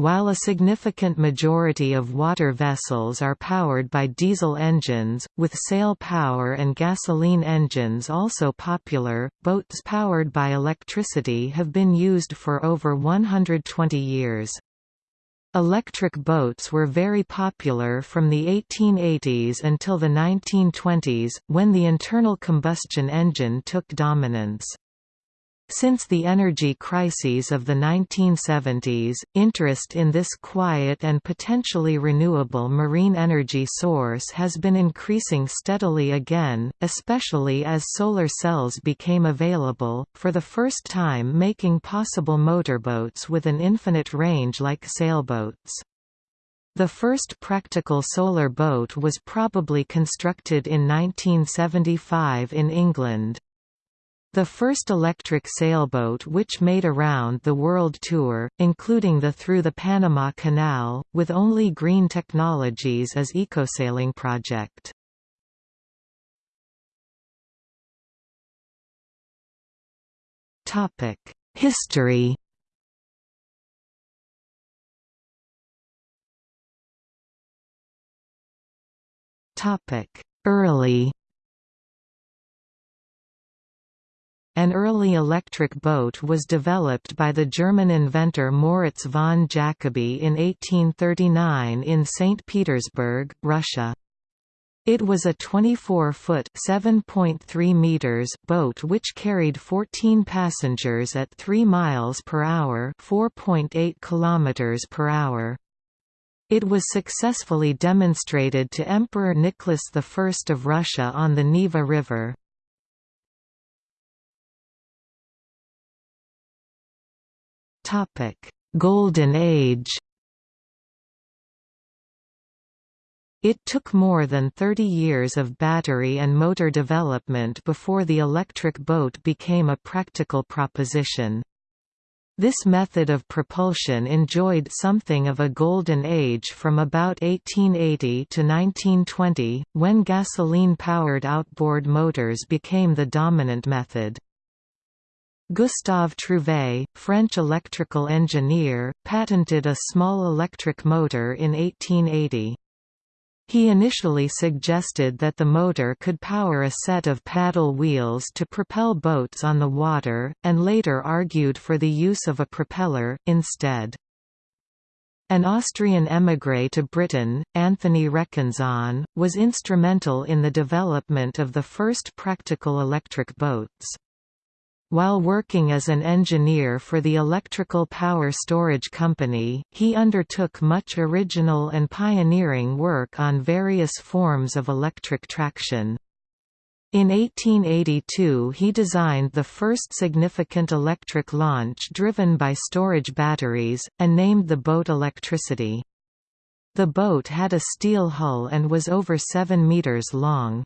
while a significant majority of water vessels are powered by diesel engines, with sail power and gasoline engines also popular, boats powered by electricity have been used for over 120 years. Electric boats were very popular from the 1880s until the 1920s, when the internal combustion engine took dominance. Since the energy crises of the 1970s, interest in this quiet and potentially renewable marine energy source has been increasing steadily again, especially as solar cells became available, for the first time making possible motorboats with an infinite range like sailboats. The first practical solar boat was probably constructed in 1975 in England. The first electric sailboat which made around the world tour, including the Through the Panama Canal, with only green technologies as Ecosailing project. History Early An early electric boat was developed by the German inventor Moritz von Jacobi in 1839 in St. Petersburg, Russia. It was a 24-foot (7.3 meters) boat which carried 14 passengers at 3 miles per hour, 4.8 kilometers per hour. It was successfully demonstrated to Emperor Nicholas I of Russia on the Neva River. Golden Age It took more than 30 years of battery and motor development before the electric boat became a practical proposition. This method of propulsion enjoyed something of a golden age from about 1880 to 1920, when gasoline-powered outboard motors became the dominant method. Gustave Trouvé, French electrical engineer, patented a small electric motor in 1880. He initially suggested that the motor could power a set of paddle wheels to propel boats on the water, and later argued for the use of a propeller, instead. An Austrian émigré to Britain, Anthony Reckenzaun, was instrumental in the development of the first practical electric boats. While working as an engineer for the Electrical Power Storage Company, he undertook much original and pioneering work on various forms of electric traction. In 1882 he designed the first significant electric launch driven by storage batteries, and named the boat Electricity. The boat had a steel hull and was over 7 meters long.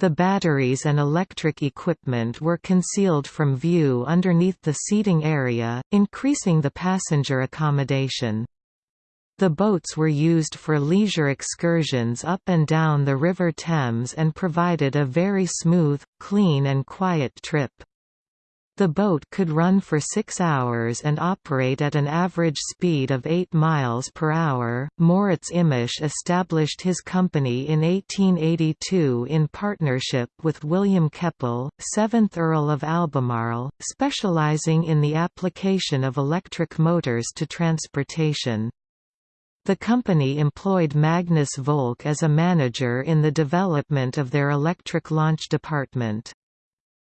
The batteries and electric equipment were concealed from view underneath the seating area, increasing the passenger accommodation. The boats were used for leisure excursions up and down the River Thames and provided a very smooth, clean and quiet trip. The boat could run for six hours and operate at an average speed of 8 miles per hour. Moritz Immisch established his company in 1882 in partnership with William Keppel, 7th Earl of Albemarle, specializing in the application of electric motors to transportation. The company employed Magnus Volk as a manager in the development of their electric launch department.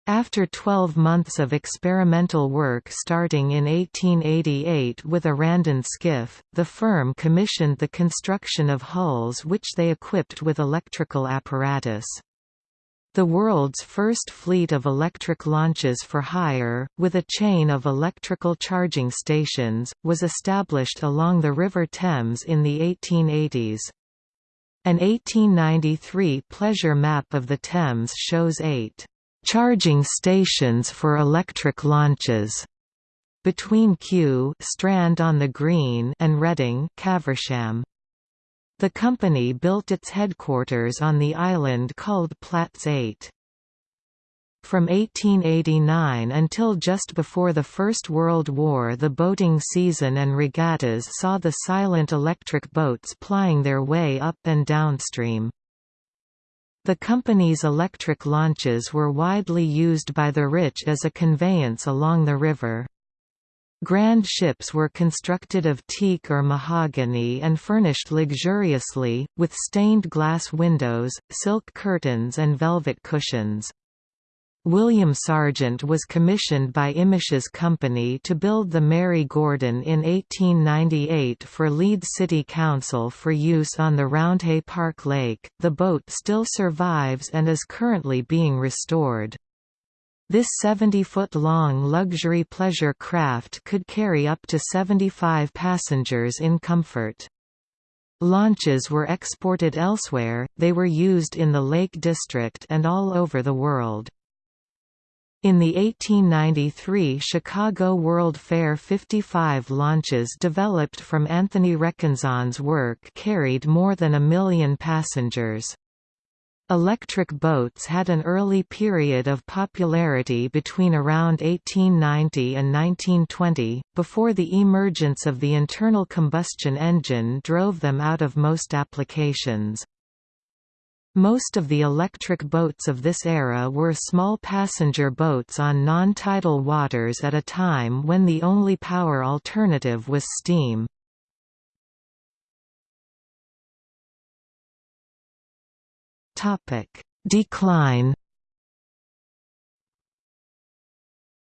After 12 months of experimental work starting in 1888 with a Randan skiff, the firm commissioned the construction of hulls which they equipped with electrical apparatus. The world's first fleet of electric launches for hire, with a chain of electrical charging stations, was established along the River Thames in the 1880s. An 1893 pleasure map of the Thames shows eight charging stations for electric launches between Kew Strand on the Green and Reading Caversham. The company built its headquarters on the island called Platts Eyot. From 1889 until just before the First World War the boating season and regattas saw the silent electric boats plying their way up and downstream. The company's electric launches were widely used by the rich as a conveyance along the river. Grand ships were constructed of teak or mahogany and furnished luxuriously, with stained glass windows, silk curtains and velvet cushions. William Sargent was commissioned by Immisch's company to build the Mary Gordon in 1898 for Leeds City Council for use on the Roundhay Park Lake. The boat still survives and is currently being restored. This 70-foot-long luxury pleasure craft could carry up to 75 passengers in comfort. Launches were exported elsewhere, they were used in the Lake District and all over the world. In the 1893 Chicago World Fair 55 launches developed from Anthony Reckenzaun' work carried more than a million passengers. Electric boats had an early period of popularity between around 1890 and 1920, before the emergence of the internal combustion engine drove them out of most applications. Most of the electric boats of this era were small passenger boats on non-tidal waters at a time when the only power alternative was steam. Decline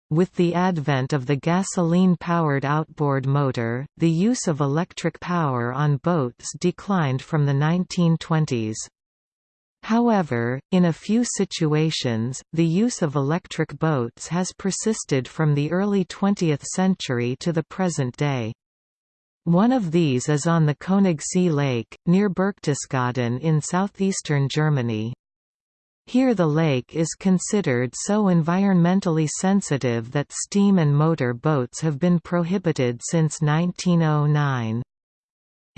With the advent of the gasoline-powered outboard motor, the use of electric power on boats declined from the 1920s. However, in a few situations, the use of electric boats has persisted from the early 20th century to the present day. One of these is on the Königssee Lake, near Berchtesgaden in southeastern Germany. Here the lake is considered so environmentally sensitive that steam and motor boats have been prohibited since 1909.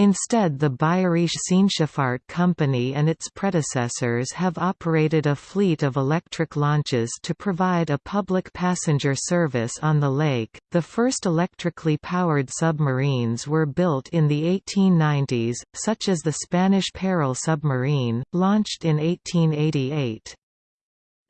Instead the Bayerische Seenschifffahrt Company and its predecessors have operated a fleet of electric launches to provide a public passenger service on the lake. The first electrically powered submarines were built in the 1890s, such as the Spanish Peral submarine, launched in 1888.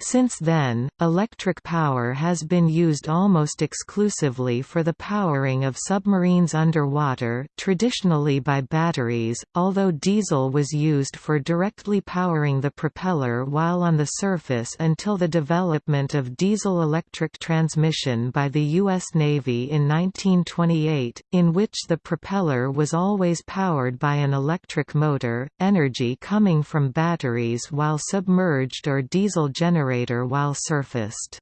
Since then, electric power has been used almost exclusively for the powering of submarines underwater traditionally by batteries, although diesel was used for directly powering the propeller while on the surface until the development of diesel-electric transmission by the U.S. Navy in 1928, in which the propeller was always powered by an electric motor, energy coming from batteries while submerged or diesel generated generator while surfaced.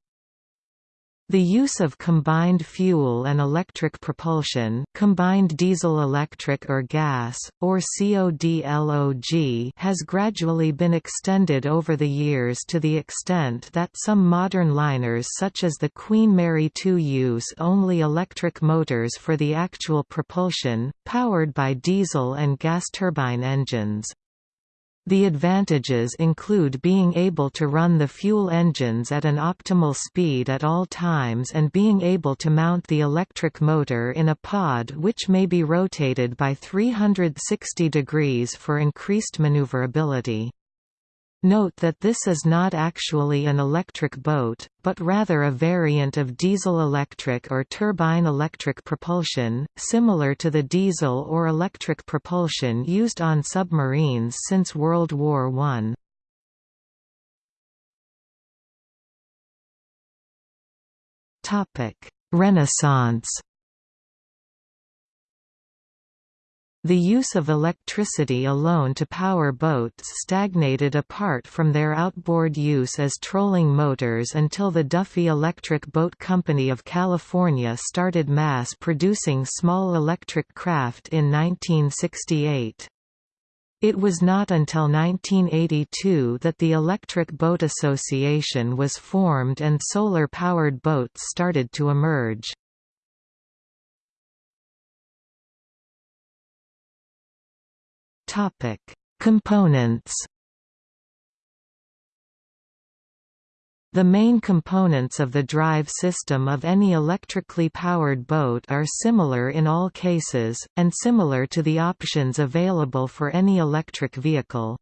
The use of combined fuel and electric propulsion combined diesel-electric or gas, or CODLOG has gradually been extended over the years to the extent that some modern liners such as the Queen Mary II use only electric motors for the actual propulsion, powered by diesel and gas turbine engines. The advantages include being able to run the fuel engines at an optimal speed at all times and being able to mount the electric motor in a pod which may be rotated by 360 degrees for increased maneuverability. Note that this is not actually an electric boat, but rather a variant of diesel-electric or turbine-electric propulsion, similar to the diesel or electric propulsion used on submarines since World War I. Renaissance The use of electricity alone to power boats stagnated apart from their outboard use as trolling motors until the Duffy Electric Boat Company of California started mass-producing small electric craft in 1968. It was not until 1982 that the Electric Boat Association was formed and solar-powered boats started to emerge. Topic: Components. The main components of the drive system of any electrically powered boat are similar in all cases, and similar to the options available for any electric vehicle.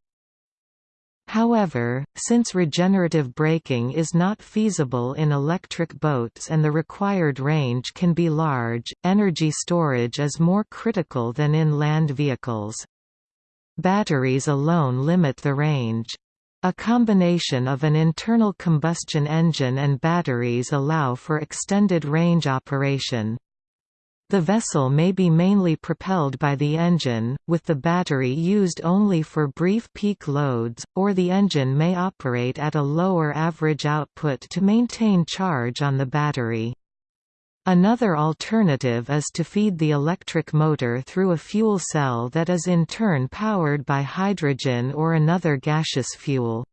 However, since regenerative braking is not feasible in electric boats and the required range can be large, energy storage is more critical than in land vehicles. Batteries alone limit the range. A combination of an internal combustion engine and batteries allow for extended range operation. The vessel may be mainly propelled by the engine, with the battery used only for brief peak loads, or the engine may operate at a lower average output to maintain charge on the battery. Another alternative is to feed the electric motor through a fuel cell that is in turn powered by hydrogen or another gaseous fuel.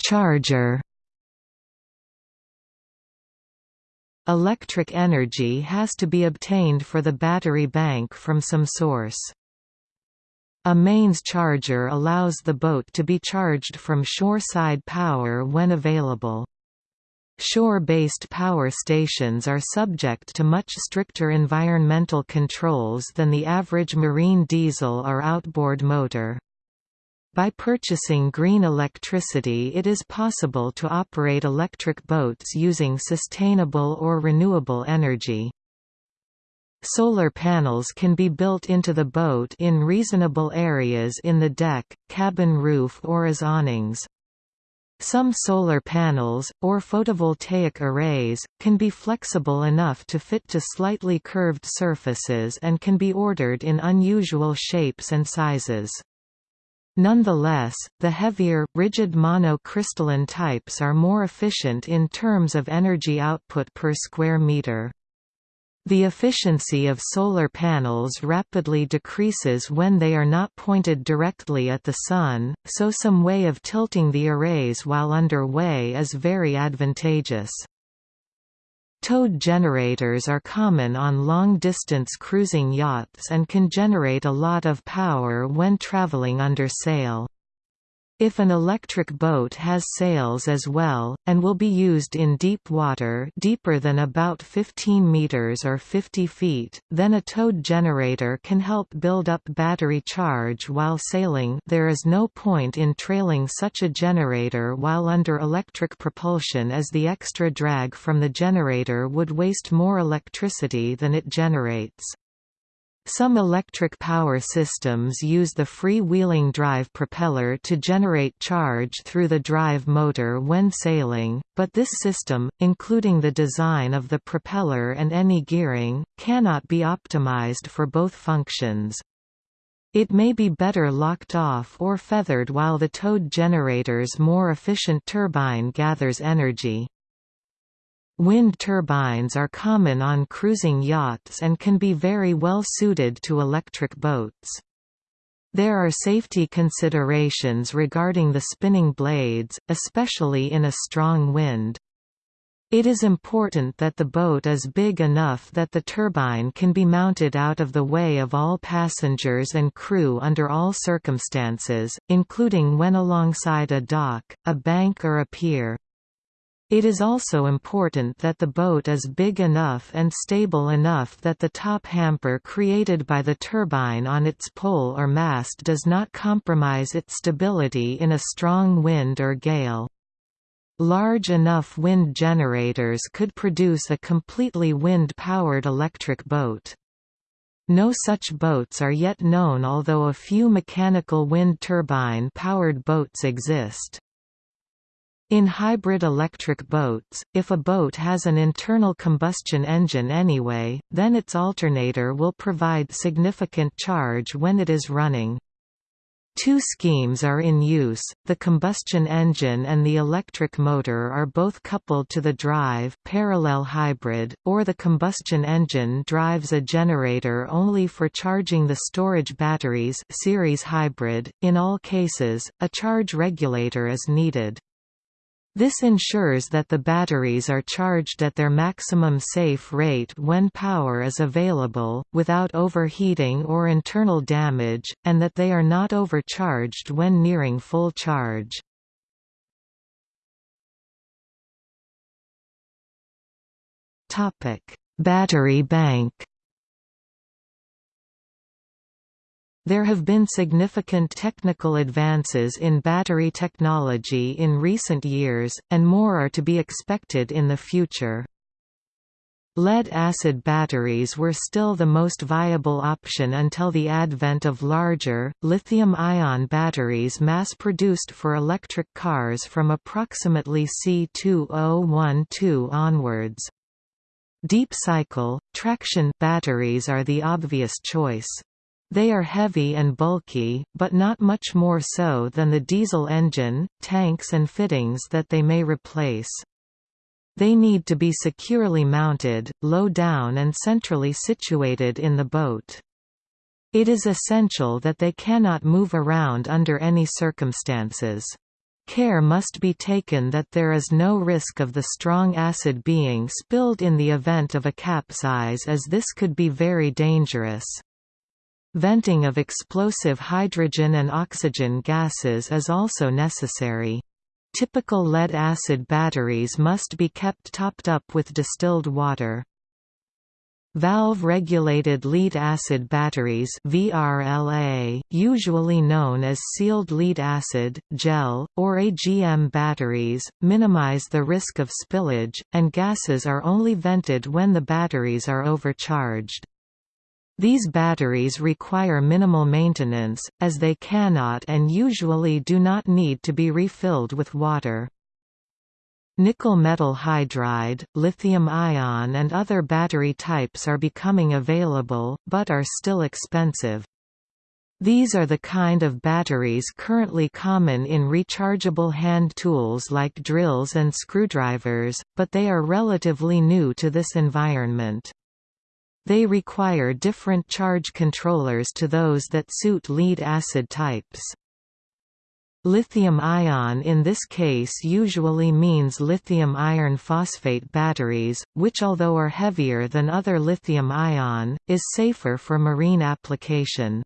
Charger Electric energy has to be obtained for the battery bank from some source. A mains charger allows the boat to be charged from shore-side power when available. Shore-based power stations are subject to much stricter environmental controls than the average marine diesel or outboard motor. By purchasing green electricity it is possible to operate electric boats using sustainable or renewable energy. Solar panels can be built into the boat in reasonable areas in the deck, cabin roof or as awnings. Some solar panels, or photovoltaic arrays, can be flexible enough to fit to slightly curved surfaces and can be ordered in unusual shapes and sizes. Nonetheless, the heavier, rigid monocrystalline types are more efficient in terms of energy output per square meter. The efficiency of solar panels rapidly decreases when they are not pointed directly at the sun, so some way of tilting the arrays while underway is very advantageous. Towed generators are common on long-distance cruising yachts and can generate a lot of power when traveling under sail. If an electric boat has sails as well, and will be used in deep water deeper than about 15 meters or 50 feet, then a towed generator can help build up battery charge while sailing there is no point in trailing such a generator while under electric propulsion as the extra drag from the generator would waste more electricity than it generates. Some electric power systems use the free-wheeling drive propeller to generate charge through the drive motor when sailing, but this system, including the design of the propeller and any gearing, cannot be optimized for both functions. It may be better locked off or feathered while the towed generator's more efficient turbine gathers energy. Wind turbines are common on cruising yachts and can be very well suited to electric boats. There are safety considerations regarding the spinning blades, especially in a strong wind. It is important that the boat is big enough that the turbine can be mounted out of the way of all passengers and crew under all circumstances, including when alongside a dock, a bank or a pier. It is also important that the boat is big enough and stable enough that the top hamper created by the turbine on its pole or mast does not compromise its stability in a strong wind or gale. Large enough wind generators could produce a completely wind-powered electric boat. No such boats are yet known although a few mechanical wind turbine-powered boats exist. In hybrid electric boats, if a boat has an internal combustion engine anyway, then its alternator will provide significant charge when it is running. Two schemes are in use, the combustion engine and the electric motor are both coupled to the drive parallel hybrid, or the combustion engine drives a generator only for charging the storage batteries series hybrid. .In all cases, a charge regulator is needed. This ensures that the batteries are charged at their maximum safe rate when power is available, without overheating or internal damage, and that they are not overcharged when nearing full charge. Battery bank There have been significant technical advances in battery technology in recent years, and more are to be expected in the future. Lead-acid batteries were still the most viable option until the advent of larger, lithium-ion batteries mass-produced for electric cars from approximately C2012 onwards. Deep cycle, traction batteries are the obvious choice. They are heavy and bulky, but not much more so than the diesel engine, tanks and fittings that they may replace. They need to be securely mounted, low down and centrally situated in the boat. It is essential that they cannot move around under any circumstances. Care must be taken that there is no risk of the strong acid being spilled in the event of a capsize as this could be very dangerous. Venting of explosive hydrogen and oxygen gases is also necessary. Typical lead-acid batteries must be kept topped up with distilled water. Valve-regulated lead-acid batteries VRLA, usually known as sealed lead-acid, gel, or AGM batteries, minimize the risk of spillage, and gases are only vented when the batteries are overcharged. These batteries require minimal maintenance, as they cannot and usually do not need to be refilled with water. Nickel metal hydride, lithium-ion and other battery types are becoming available, but are still expensive. These are the kind of batteries currently common in rechargeable hand tools like drills and screwdrivers, but they are relatively new to this environment. They require different charge controllers to those that suit lead-acid types. Lithium-ion in this case usually means lithium iron phosphate batteries, which although are heavier than other lithium-ion, is safer for marine application.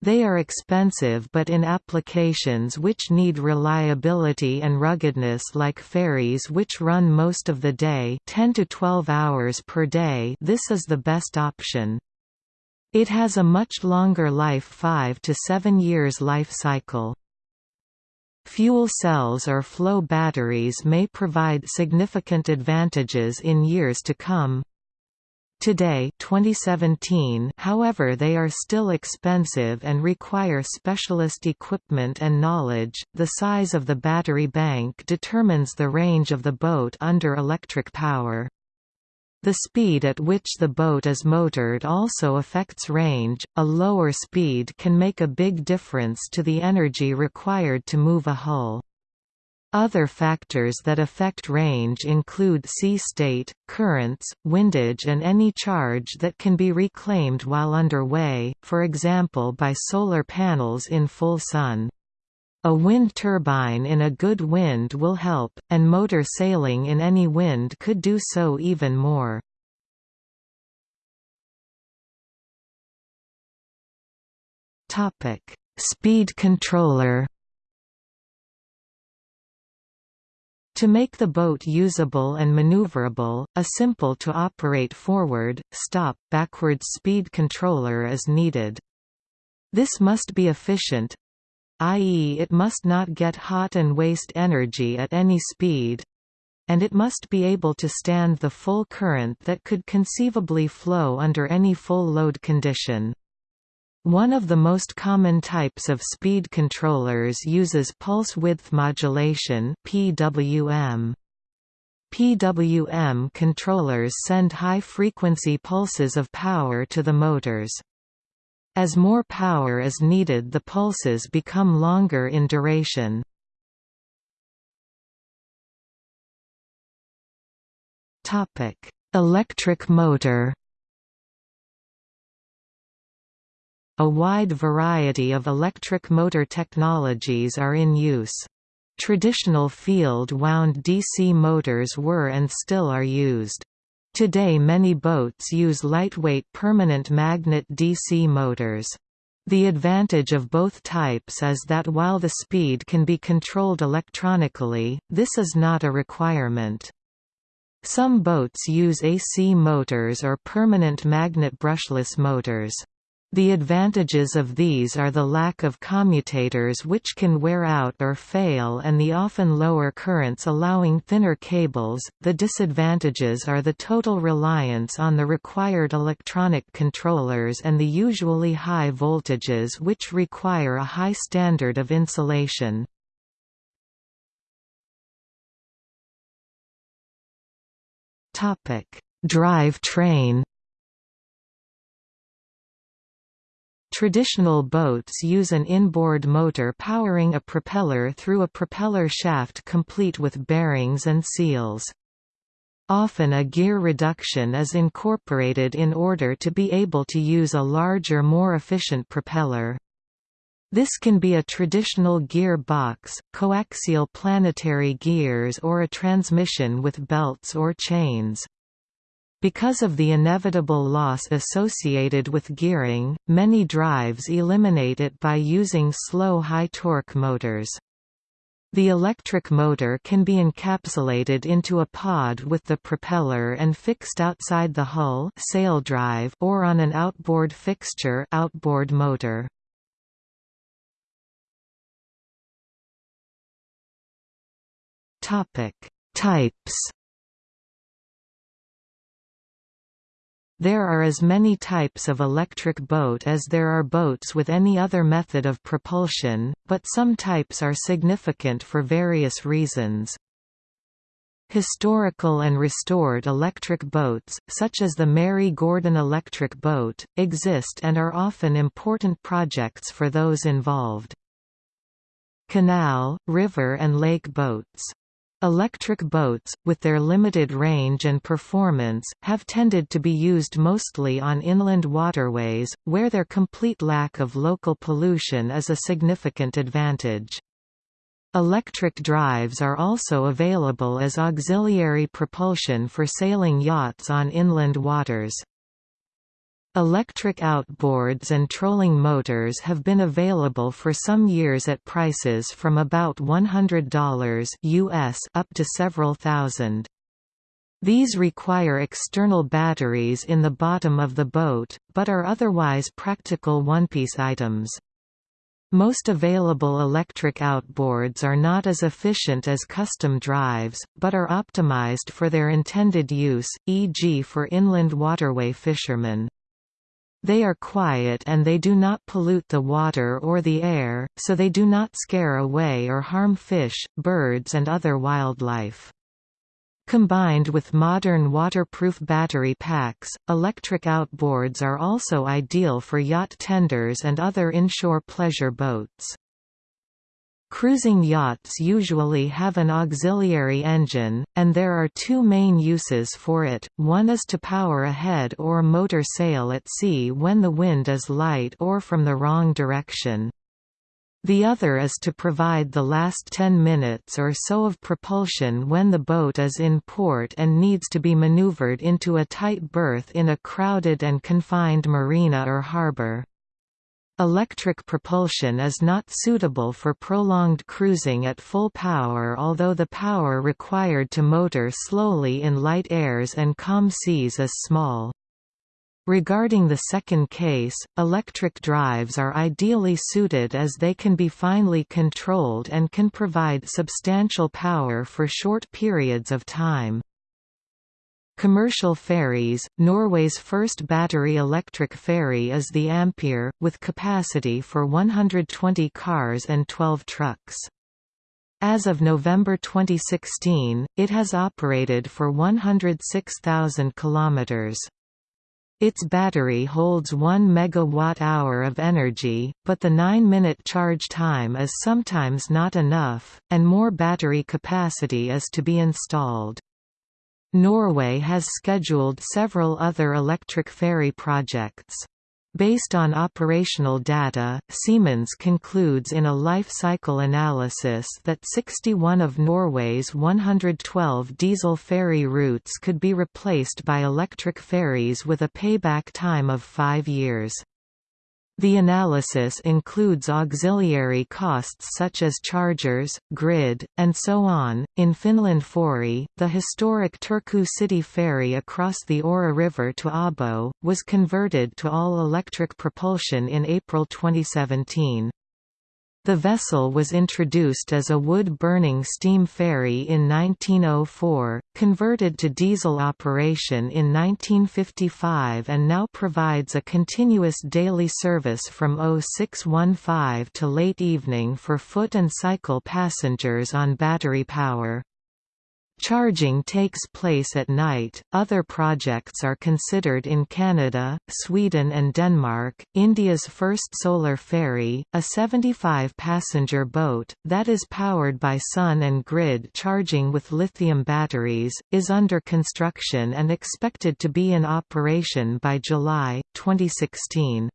They are expensive but in applications which need reliability and ruggedness like ferries which run most of the day 10 to 12 hours per day this is the best option. It has a much longer life 5 to 7 years life cycle. Fuel cells or flow batteries may provide significant advantages in years to come. Today 2017, however they are still expensive and require specialist equipment and knowledge. The size of the battery bank determines the range of the boat under electric power. The speed at which the boat is motored also affects range. A lower speed can make a big difference to the energy required to move a hull. Other factors that affect range include sea state, currents, windage and any charge that can be reclaimed while underway, for example by solar panels in full sun. A wind turbine in a good wind will help, and motor sailing in any wind could do so even more. Speed controller To make the boat usable and maneuverable, a simple-to-operate forward, stop, backward speed controller is needed. This must be efficient, i.e. it must not get hot and waste energy at any speed, and it must be able to stand the full current that could conceivably flow under any full load condition. One of the most common types of speed controllers uses pulse width modulation PWM. PWM controllers send high-frequency pulses of power to the motors. As more power is needed the pulses become longer in duration. Electric motor A wide variety of electric motor technologies are in use. Traditional field-wound DC motors were and still are used. Today many boats use lightweight permanent magnet DC motors. The advantage of both types is that while the speed can be controlled electronically, this is not a requirement. Some boats use AC motors or permanent magnet brushless motors. The advantages of these are the lack of commutators which can wear out or fail and the often lower currents allowing thinner cables. The disadvantages are the total reliance on the required electronic controllers and the usually high voltages which require a high standard of insulation. Drive train Traditional boats use an inboard motor powering a propeller through a propeller shaft complete with bearings and seals. Often a gear reduction is incorporated in order to be able to use a larger more efficient propeller. This can be a traditional gear box, coaxial planetary gears or a transmission with belts or chains. Because of the inevitable loss associated with gearing, many drives eliminate it by using slow high-torque motors. The electric motor can be encapsulated into a pod with the propeller and fixed outside the hull sail drive or on an outboard fixture outboard motor. Types There are as many types of electric boat as there are boats with any other method of propulsion, but some types are significant for various reasons. Historical and restored electric boats, such as the Mary Gordon electric boat, exist and are often important projects for those involved. Canal, river and lake boats Electric boats, with their limited range and performance, have tended to be used mostly on inland waterways, where their complete lack of local pollution is a significant advantage. Electric drives are also available as auxiliary propulsion for sailing yachts on inland waters. Electric outboards and trolling motors have been available for some years at prices from about $100 US up to several thousand. These require external batteries in the bottom of the boat, but are otherwise practical one-piece items. Most available electric outboards are not as efficient as custom drives, but are optimized for their intended use, e.g. for inland waterway fishermen. They are quiet and they do not pollute the water or the air, so they do not scare away or harm fish, birds and other wildlife. Combined with modern waterproof battery packs, electric outboards are also ideal for yacht tenders and other inshore pleasure boats. Cruising yachts usually have an auxiliary engine, and there are two main uses for it, one is to power a head or motor sail at sea when the wind is light or from the wrong direction. The other is to provide the last 10 minutes or so of propulsion when the boat is in port and needs to be maneuvered into a tight berth in a crowded and confined marina or harbor. Electric propulsion is not suitable for prolonged cruising at full power although the power required to motor slowly in light airs and calm seas is small. Regarding the second case, electric drives are ideally suited as they can be finely controlled and can provide substantial power for short periods of time. Commercial ferries – Norway's first battery-electric ferry is the Ampere, with capacity for 120 cars and 12 trucks. As of November 2016, it has operated for 106,000 kilometers. Its battery holds 1 megawatt-hour of energy, but the 9-minute charge time is sometimes not enough, and more battery capacity is to be installed. Norway has scheduled several other electric ferry projects. Based on operational data, Siemens concludes in a life cycle analysis that 61 of Norway's 112 diesel ferry routes could be replaced by electric ferries with a payback time of five years. The analysis includes auxiliary costs such as chargers, grid, and so on. In Finnlendfori, the historic Turku City ferry across the Aura River to Åbo, was converted to all electric propulsion in April 2017. The vessel was introduced as a wood-burning steam ferry in 1904, converted to diesel operation in 1955 and now provides a continuous daily service from 0615 to late evening for foot and cycle passengers on battery power. Charging takes place at night. Other projects are considered in Canada, Sweden, and Denmark. India's first solar ferry, a 75 passenger boat, that is powered by sun and grid charging with lithium batteries, is under construction and expected to be in operation by July 2016.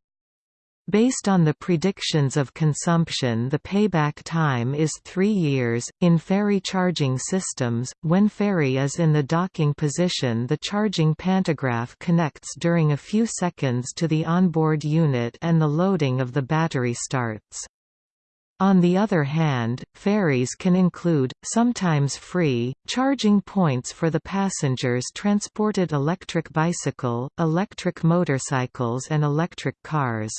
Based on the predictions of consumption the payback time is three years. In ferry charging systems, when ferry is in the docking position the charging pantograph connects during a few seconds to the onboard unit and the loading of the battery starts. On the other hand, ferries can include, sometimes free, charging points for the passengers transported electric bicycle, electric motorcycles and electric cars.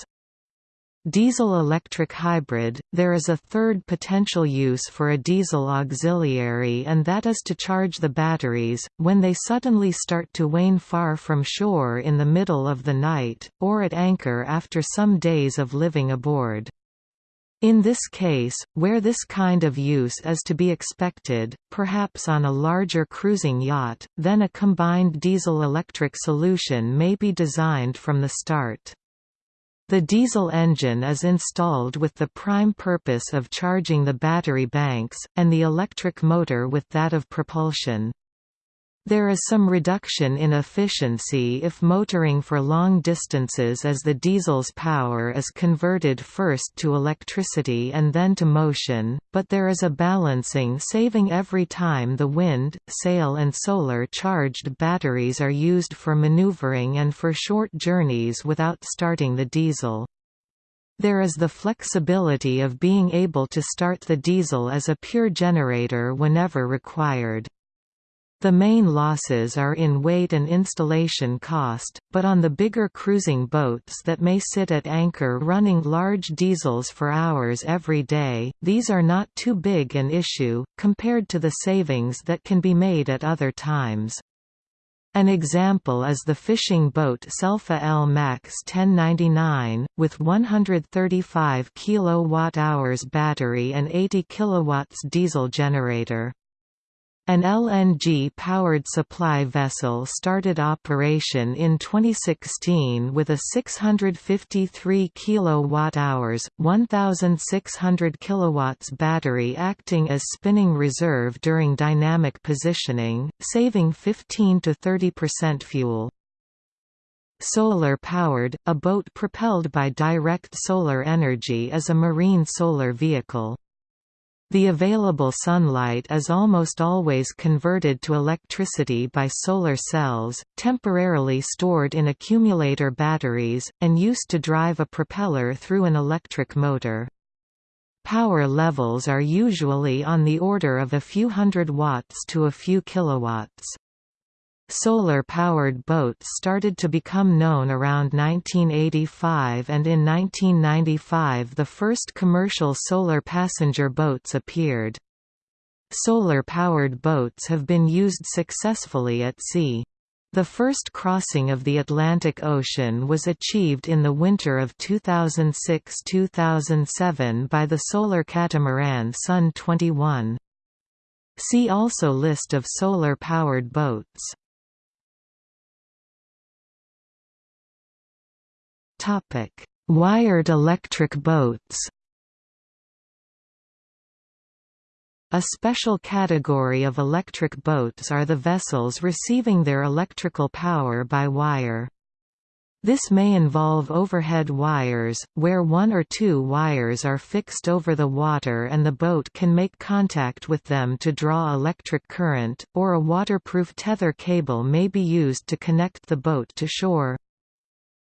Diesel-electric hybrid, there is a third potential use for a diesel auxiliary and that is to charge the batteries, when they suddenly start to wane far from shore in the middle of the night, or at anchor after some days of living aboard. In this case, where this kind of use is to be expected, perhaps on a larger cruising yacht, then a combined diesel-electric solution may be designed from the start. The diesel engine is installed with the prime purpose of charging the battery banks, and the electric motor with that of propulsion. There is some reduction in efficiency if motoring for long distances as the diesel's power is converted first to electricity and then to motion, but there is a balancing saving every time the wind, sail and solar-charged batteries are used for maneuvering and for short journeys without starting the diesel. There is the flexibility of being able to start the diesel as a pure generator whenever required. The main losses are in weight and installation cost, but on the bigger cruising boats that may sit at anchor running large diesels for hours every day, these are not too big an issue, compared to the savings that can be made at other times. An example is the fishing boat Selfa L Max 1099, with 135 kWh battery and 80 kW diesel generator. An LNG-powered supply vessel started operation in 2016 with a 653 kWh, 1,600 kW battery acting as spinning reserve during dynamic positioning, saving 15 to 30% fuel. Solar-powered, a boat propelled by direct solar energy is a marine solar vehicle. The available sunlight is almost always converted to electricity by solar cells, temporarily stored in accumulator batteries, and used to drive a propeller through an electric motor. Power levels are usually on the order of a few hundred watts to a few kilowatts. Solar-powered boats started to become known around 1985 and in 1995 the first commercial solar passenger boats appeared. Solar-powered boats have been used successfully at sea. The first crossing of the Atlantic Ocean was achieved in the winter of 2006–2007 by the solar catamaran Sun 21. See also List of solar-powered boats Wired electric boats. A special category of electric boats are the vessels receiving their electrical power by wire. This may involve overhead wires, where one or two wires are fixed over the water and the boat can make contact with them to draw electric current, or a waterproof tether cable may be used to connect the boat to shore.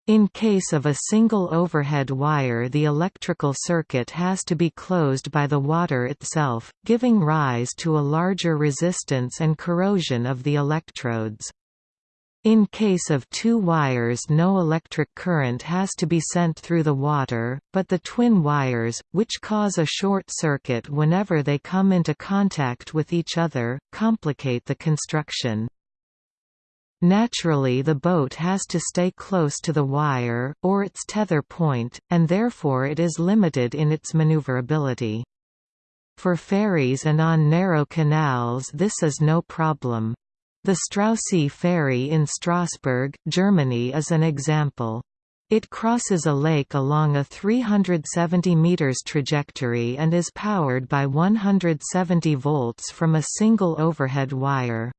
In case of a single overhead wire the electrical circuit has to be closed by the water itself, giving rise to a larger resistance and corrosion of the electrodes. In case of two wires no electric current has to be sent through the water, but the twin wires, which cause a short circuit whenever they come into contact with each other, complicate the construction. Naturally the boat has to stay close to the wire, or its tether point, and therefore it is limited in its maneuverability. For ferries and on narrow canals this is no problem. The Straussee ferry in Strausberg, Germany is an example. It crosses a lake along a 370 meters trajectory and is powered by 170 volts from a single overhead wire.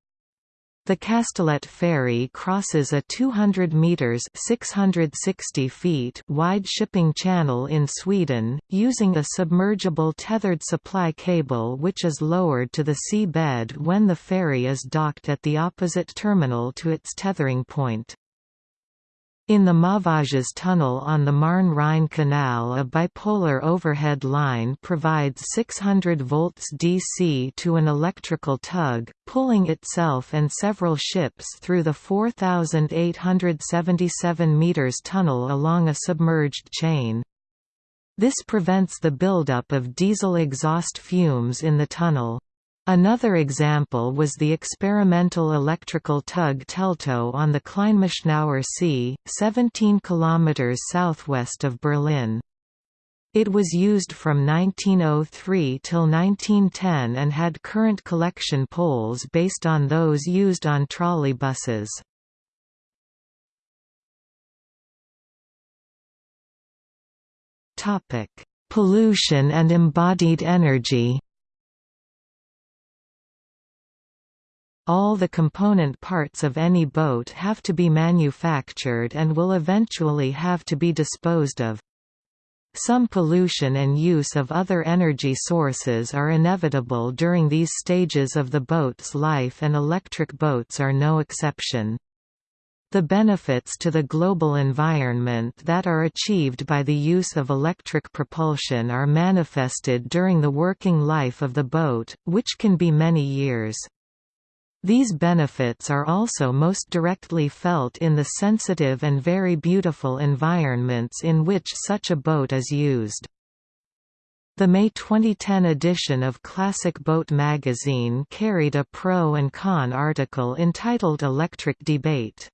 The Kastellet ferry crosses a 200 meters (660 feet) wide shipping channel in Sweden, using a submergible tethered supply cable which is lowered to the sea bed when the ferry is docked at the opposite terminal to its tethering point. In the Mauvages tunnel on the Marne-Rhine Canal a bipolar overhead line provides 600 volts DC to an electrical tug, pulling itself and several ships through the 4,877 meters tunnel along a submerged chain. This prevents the buildup of diesel exhaust fumes in the tunnel. Another example was the experimental electrical tug Teltow on the Kleinmachnower See, 17 km southwest of Berlin. It was used from 1903 till 1910 and had current collection poles based on those used on trolley trolleybuses. Pollution and embodied energy All the component parts of any boat have to be manufactured and will eventually have to be disposed of. Some pollution and use of other energy sources are inevitable during these stages of the boat's life and electric boats are no exception. The benefits to the global environment that are achieved by the use of electric propulsion are manifested during the working life of the boat, which can be many years. These benefits are also most directly felt in the sensitive and very beautiful environments in which such a boat is used. The May 2010 edition of Classic Boat magazine carried a pro and con article entitled Electric Debate.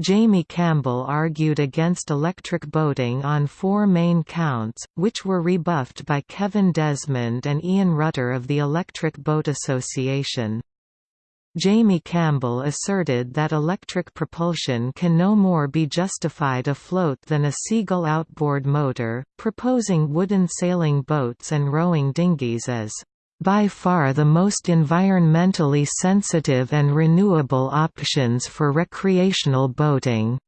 Jamie Campbell argued against electric boating on four main counts, which were rebuffed by Kevin Desmond and Ian Rutter of the Electric Boat Association. Jamie Campbell asserted that electric propulsion can no more be justified afloat than a seagull outboard motor, proposing wooden sailing boats and rowing dinghies as by far the most environmentally sensitive and renewable options for recreational boating.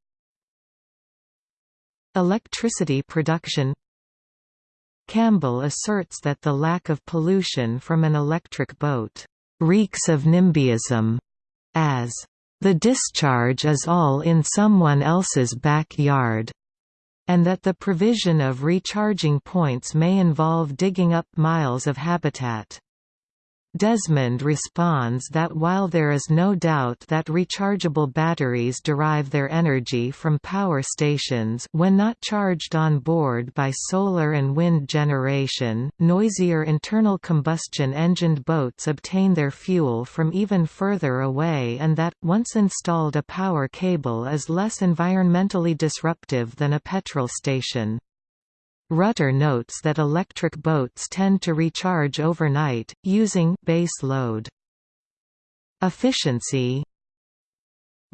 Electricity production Campbell asserts that the lack of pollution from an electric boat reeks of NIMBYism, as the discharge is all in someone else's backyard, and that the provision of recharging points may involve digging up miles of habitat. Desmond responds that while there is no doubt that rechargeable batteries derive their energy from power stations when not charged on board by solar and wind generation, noisier internal combustion engined boats obtain their fuel from even further away and that, once installed a power cable is less environmentally disruptive than a petrol station. Rutter notes that electric boats tend to recharge overnight, using base load. Efficiency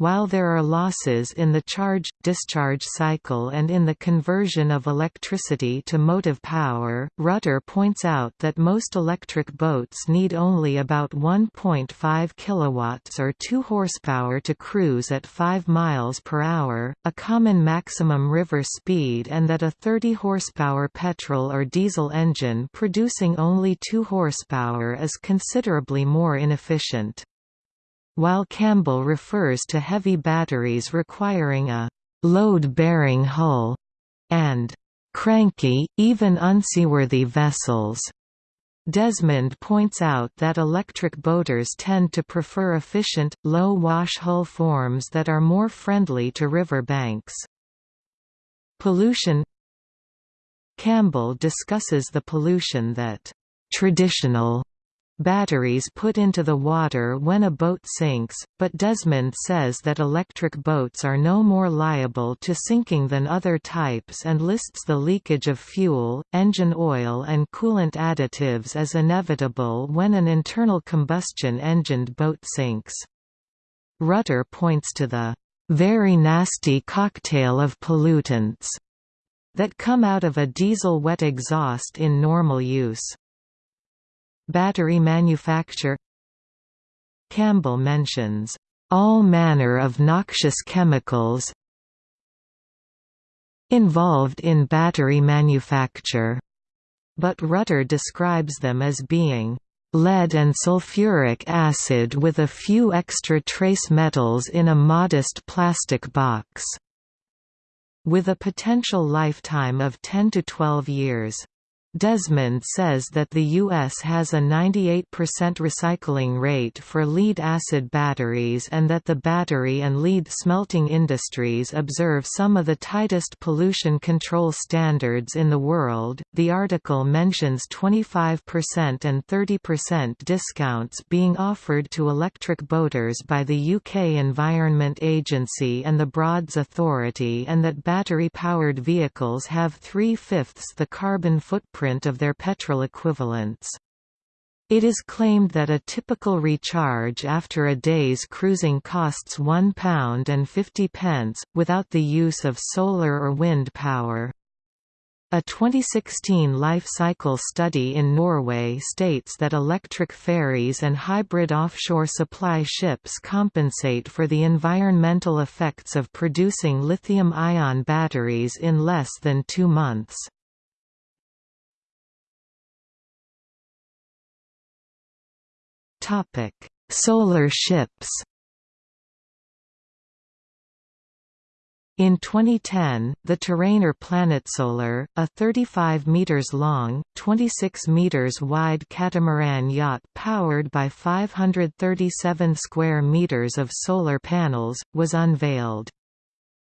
While there are losses in the charge-discharge cycle and in the conversion of electricity to motive power, Rutter points out that most electric boats need only about 1.5 kilowatts or 2 horsepower to cruise at 5 miles per hour, a common maximum river speed and that a 30 horsepower petrol or diesel engine producing only 2 horsepower is considerably more inefficient while Campbell refers to heavy batteries requiring a load-bearing hull and cranky, even unseaworthy vessels. Desmond points out that electric boaters tend to prefer efficient, low-wash hull forms that are more friendly to river banks. Pollution Campbell discusses the pollution that traditional batteries put into the water when a boat sinks, but Desmond says that electric boats are no more liable to sinking than other types and lists the leakage of fuel, engine oil and coolant additives as inevitable when an internal combustion engined boat sinks. Rutter points to the very nasty cocktail of pollutants that come out of a diesel wet exhaust in normal use. Battery manufacture Campbell mentions, "...all manner of noxious chemicals involved in battery manufacture", but Rutter describes them as being lead and sulfuric acid with a few extra trace metals in a modest plastic box", with a potential lifetime of 10 to 12 years. Desmond says that the U.S. has a 98% recycling rate for lead-acid batteries and that the battery and lead smelting industries observe some of the tightest pollution control standards in the world. The article mentions 25% and 30% discounts being offered to electric boaters by the UK Environment Agency and the Broads Authority and that battery-powered vehicles have three-fifths the carbon footprint footprint of their petrol equivalents. It is claimed that a typical recharge after a day's cruising costs £1 and 50 pence, without the use of solar or wind power. A 2016 life cycle study in Norway states that electric ferries and hybrid offshore supply ships compensate for the environmental effects of producing lithium-ion batteries in less than two months. Topic: Solar ships. In 2010, the Tûranor PlanetSolar, a 35 meters long, 26 meters wide catamaran yacht powered by 537 square meters of solar panels, was unveiled.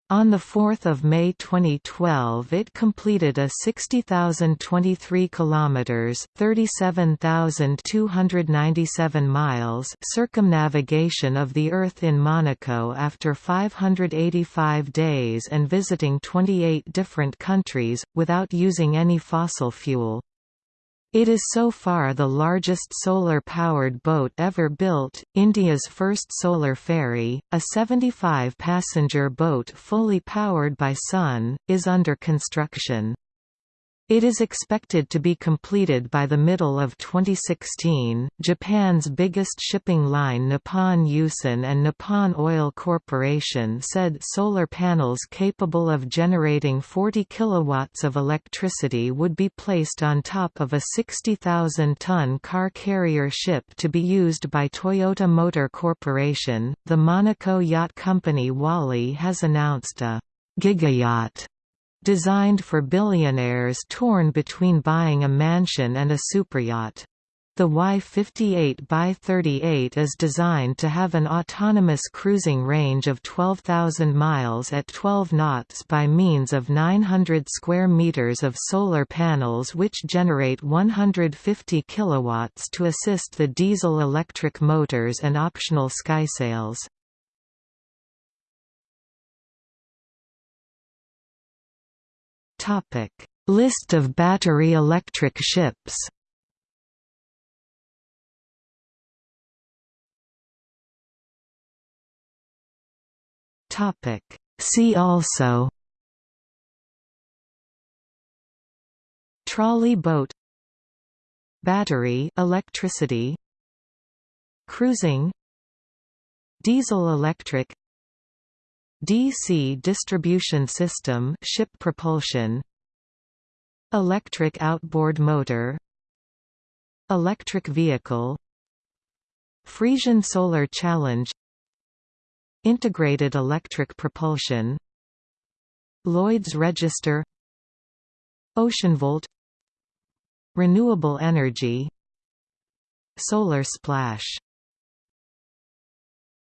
On 4 May 2012 it completed a 60,023 kilometers (37,297 miles) circumnavigation of the Earth in Monaco after 585 days and visiting 28 different countries without using any fossil fuel. It is so far the largest solar-powered boat ever built. India's first solar ferry, a 75-passenger boat fully powered by sun, is under construction. It is expected to be completed by the middle of 2016. Japan's biggest shipping line Nippon Yusen and Nippon Oil Corporation said solar panels capable of generating 40 kilowatts of electricity would be placed on top of a 60,000-ton car carrier ship to be used by Toyota Motor Corporation. The Monaco yacht company Wally has announced a gigayacht designed for billionaires torn between buying a mansion and a superyacht. The Y58 by 38 is designed to have an autonomous cruising range of 12,000 miles at 12 knots by means of 900 square meters of solar panels which generate 150 kilowatts to assist the diesel-electric motors and optional skysails. Topic: List of battery electric ships. Topic. See also. Trolley boat. Battery electricity. Cruising. Diesel-electric DC distribution system ship propulsion. Electric outboard motor. Electric vehicle. Frisian Solar Challenge. Integrated electric propulsion. Lloyd's Register. OceanVolt Renewable energy. Solar splash